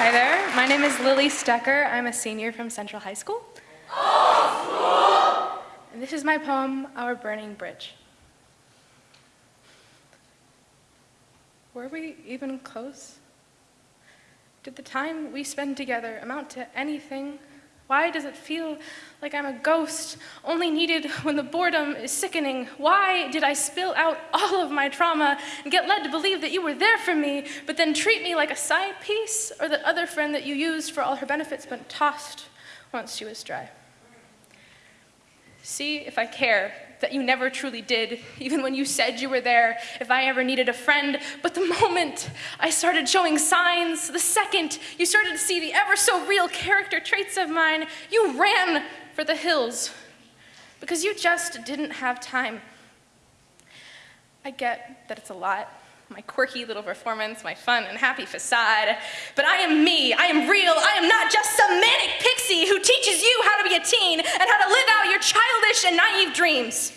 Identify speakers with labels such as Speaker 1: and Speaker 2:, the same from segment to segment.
Speaker 1: Hi there, my name is Lily Stecker. I'm a senior from Central High School. And this is my poem, Our Burning Bridge. Were we even close? Did the time we spend together amount to anything? Why does it feel like I'm a ghost, only needed when the boredom is sickening? Why did I spill out all of my trauma and get led to believe that you were there for me, but then treat me like a side piece or the other friend that you used for all her benefits but tossed once she was dry? See if I care that you never truly did, even when you said you were there, if I ever needed a friend. But the moment I started showing signs, the second you started to see the ever so real character traits of mine, you ran for the hills because you just didn't have time. I get that it's a lot, my quirky little performance, my fun and happy facade. But I am me, I am real, I am not just some manic pixie who teaches you how to be a teen and how to live out your childish and naive dreams.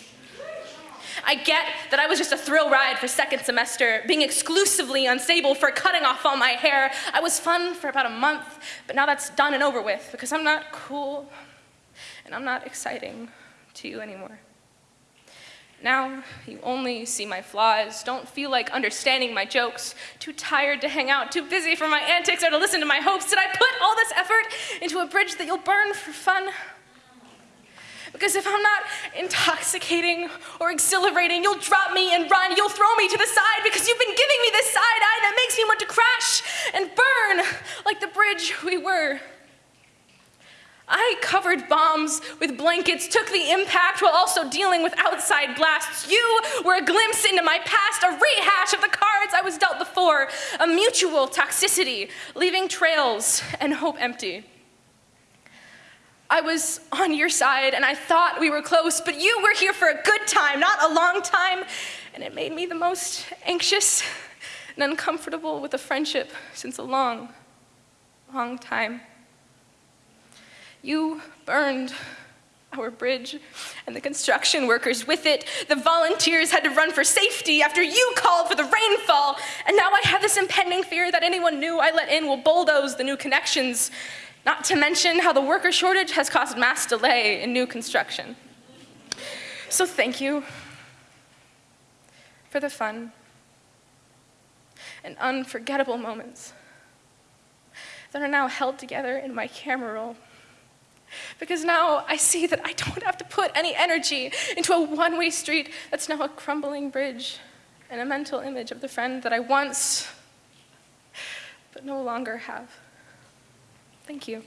Speaker 1: I get that I was just a thrill ride for second semester, being exclusively unstable for cutting off all my hair. I was fun for about a month, but now that's done and over with because I'm not cool and I'm not exciting to you anymore. Now you only see my flaws, don't feel like understanding my jokes, too tired to hang out, too busy for my antics or to listen to my hopes. Did I put all this effort into a bridge that you'll burn for fun? Because if I'm not intoxicating or exhilarating, you'll drop me and run, you'll throw me to the side because you've been giving me this side eye that makes me want to crash and burn like the bridge we were. I covered bombs with blankets, took the impact while also dealing with outside blasts. You were a glimpse into my past, a rehash of the cards I was dealt before, a mutual toxicity, leaving trails and hope empty. I was on your side and I thought we were close, but you were here for a good time, not a long time, and it made me the most anxious and uncomfortable with a friendship since a long, long time. You burned our bridge and the construction workers with it. The volunteers had to run for safety after you called for the rainfall. And now I have this impending fear that anyone new I let in will bulldoze the new connections. Not to mention how the worker shortage has caused mass delay in new construction. So thank you for the fun and unforgettable moments that are now held together in my camera roll. Because now I see that I don't have to put any energy into a one-way street that's now a crumbling bridge and a mental image of the friend that I once, but no longer have. Thank you.